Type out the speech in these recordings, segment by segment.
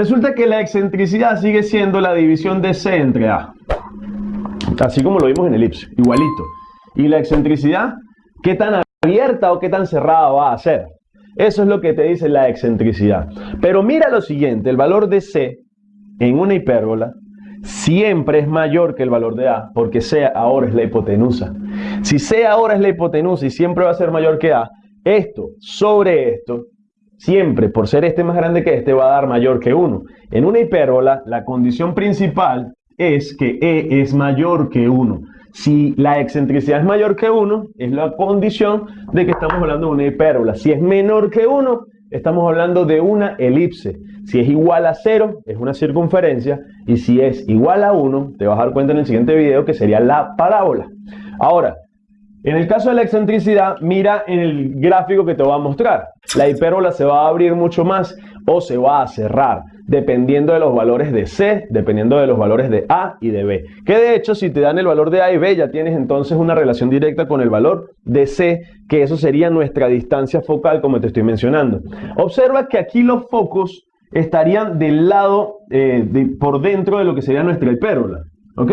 Resulta que la excentricidad sigue siendo la división de C entre A. Así como lo vimos en elipse, igualito. Y la excentricidad, ¿qué tan abierta o qué tan cerrada va a ser? Eso es lo que te dice la excentricidad. Pero mira lo siguiente, el valor de C en una hipérbola siempre es mayor que el valor de A, porque C ahora es la hipotenusa. Si C ahora es la hipotenusa y siempre va a ser mayor que A, esto sobre esto, siempre por ser este más grande que este, va a dar mayor que 1. En una hipérbola, la condición principal es que E es mayor que 1. Si la excentricidad es mayor que 1, es la condición de que estamos hablando de una hipérbola. Si es menor que 1, estamos hablando de una elipse. Si es igual a 0, es una circunferencia. Y si es igual a 1, te vas a dar cuenta en el siguiente video que sería la parábola. Ahora, en el caso de la excentricidad, mira en el gráfico que te voy a mostrar. La hipérbola se va a abrir mucho más o se va a cerrar, dependiendo de los valores de C, dependiendo de los valores de A y de B. Que de hecho, si te dan el valor de A y B, ya tienes entonces una relación directa con el valor de C, que eso sería nuestra distancia focal, como te estoy mencionando. Observa que aquí los focos estarían del lado, eh, por dentro de lo que sería nuestra hipérbola. ¿Ok?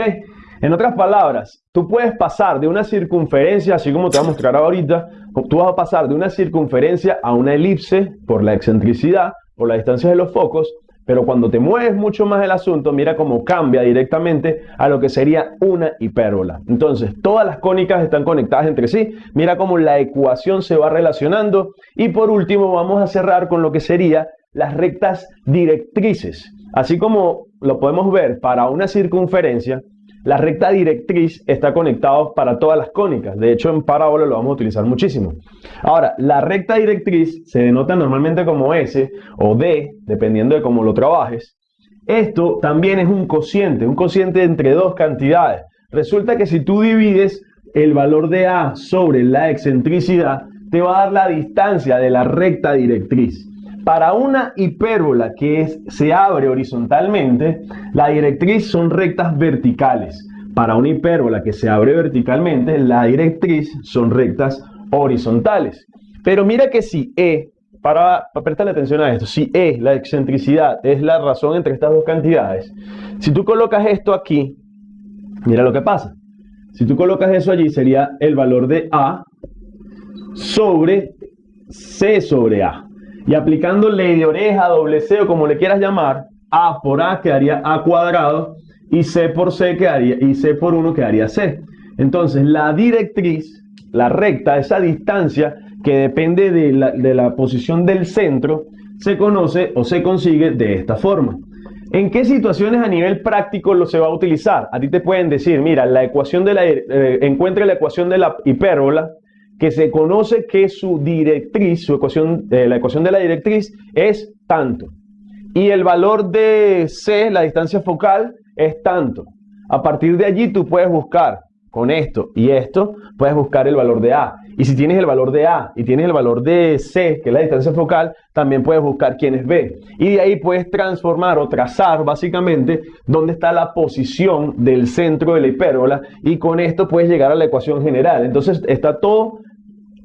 En otras palabras, tú puedes pasar de una circunferencia, así como te voy a mostrar ahorita, tú vas a pasar de una circunferencia a una elipse por la excentricidad, por la distancia de los focos, pero cuando te mueves mucho más el asunto, mira cómo cambia directamente a lo que sería una hipérbola. Entonces, todas las cónicas están conectadas entre sí. Mira cómo la ecuación se va relacionando. Y por último, vamos a cerrar con lo que sería las rectas directrices. Así como lo podemos ver para una circunferencia, la recta directriz está conectada para todas las cónicas. De hecho, en parábola lo vamos a utilizar muchísimo. Ahora, la recta directriz se denota normalmente como S o D, dependiendo de cómo lo trabajes. Esto también es un cociente, un cociente entre dos cantidades. Resulta que si tú divides el valor de A sobre la excentricidad, te va a dar la distancia de la recta directriz. Para una hipérbola que se abre horizontalmente, la directriz son rectas verticales. Para una hipérbola que se abre verticalmente, la directriz son rectas horizontales. Pero mira que si E, para, para prestarle atención a esto, si E, la excentricidad, es la razón entre estas dos cantidades, si tú colocas esto aquí, mira lo que pasa. Si tú colocas eso allí, sería el valor de A sobre C sobre A. Y aplicando ley de oreja, doble C o como le quieras llamar, A por A quedaría A cuadrado y C por C quedaría, y C por 1 quedaría C. Entonces la directriz, la recta, esa distancia que depende de la, de la posición del centro, se conoce o se consigue de esta forma. ¿En qué situaciones a nivel práctico lo se va a utilizar? A ti te pueden decir, mira, la ecuación de la, eh, encuentre la ecuación de la hipérbola que se conoce que su directriz, su ecuación, eh, la ecuación de la directriz es tanto. Y el valor de C, la distancia focal, es tanto. A partir de allí tú puedes buscar con esto y esto, puedes buscar el valor de A. Y si tienes el valor de A y tienes el valor de C, que es la distancia focal, también puedes buscar quién es B. Y de ahí puedes transformar o trazar básicamente dónde está la posición del centro de la hipérbola y con esto puedes llegar a la ecuación general. Entonces está todo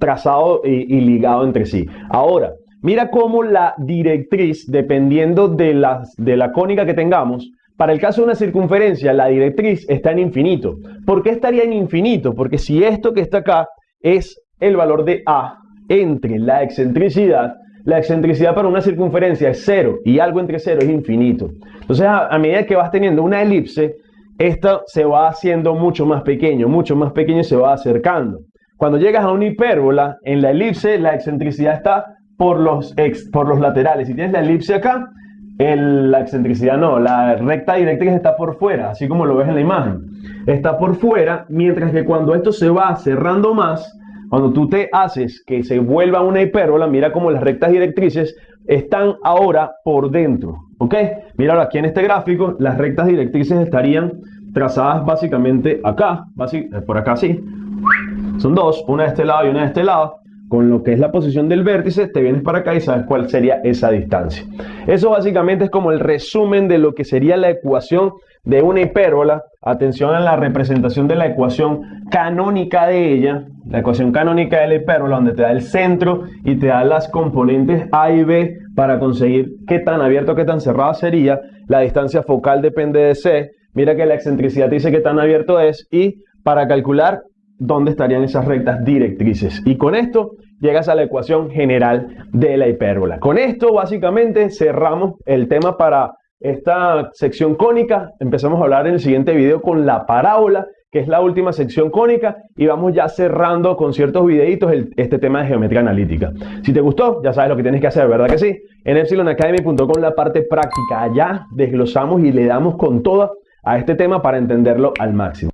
trazado y, ligado entre sí. Ahora, mira cómo la directriz, dependiendo de, las, de la cónica que tengamos, para el caso de una circunferencia, la directriz está en infinito. ¿Por qué estaría en infinito? Porque si esto que está acá es el valor de A entre la excentricidad, la excentricidad para una circunferencia es cero y algo entre cero es infinito. Entonces, a, medida que vas teniendo una elipse, esto se va haciendo mucho más pequeño, mucho más pequeño y se va acercando. Cuando llegas a una hipérbola, en la elipse la excentricidad está por los, por los laterales. Si tienes la elipse acá, la excentricidad no, la recta directriz está por fuera, así como lo ves en la imagen. Está por fuera, mientras que cuando esto se va cerrando más, cuando tú te haces que se vuelva una hipérbola, mira como las rectas directrices están ahora por dentro. ¿Ok? Mira aquí en este gráfico, las rectas directrices estarían trazadas básicamente acá, por acá sí, son dos, una de este lado y una de este lado. con lo que es la posición del vértice, te vienes para acá y sabes cuál sería esa distancia. Eso básicamente es como el resumen de lo que sería la ecuación de una hipérbola. Atención a la representación de la ecuación canónica de ella, la ecuación canónica de la hipérbola, donde te da el centro y te da las componentes A y B para conseguir qué tan abierto qué tan cerrada sería. La distancia focal depende de C. Mira que la excentricidad dice qué tan abierto es y para calcular dónde estarían esas rectas directrices. Y con esto llegas a la ecuación general de la hipérbola. Con esto básicamente cerramos el tema para esta sección cónica. Empezamos a hablar en el siguiente video con la parábola, que es la última sección cónica, y vamos ya cerrando con ciertos videitos este tema de geometría analítica. Si te gustó, ya sabes lo que tienes que hacer, ¿verdad que sí? En epsilonacademy.com la parte práctica, allá desglosamos y le damos con toda a este tema para entenderlo al máximo.